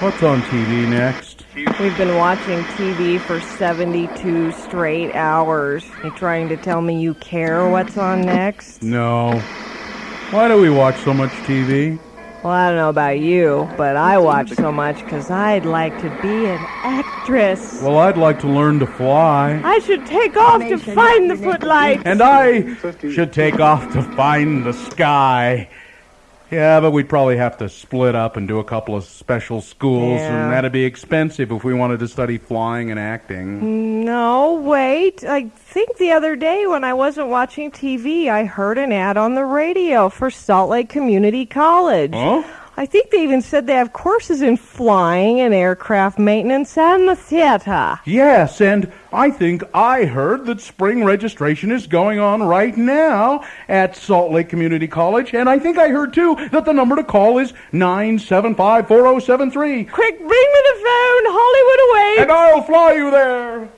What's on TV next? We've been watching TV for 72 straight hours. You trying to tell me you care what's on next? No. Why do we watch so much TV? Well, I don't know about you, but I watch so much because I'd like to be an actress. Well, I'd like to learn to fly. I should take off to find the footlights. And I should take off to find the sky. Yeah, but we'd probably have to split up and do a couple of special schools, Yeah. and that'd be expensive if we wanted to study flying and acting. No, wait. I think the other day when I wasn't watching TV, I heard an ad on the radio for Salt Lake Community College. Huh? I think they even said they have courses in flying and aircraft maintenance and the theater. Yes, and I think I heard that spring registration is going on right now at Salt Lake Community College, and I think I heard too that the number to call is 975 4073. Quick, bring me the phone. Hollywood away. And I'll fly you there.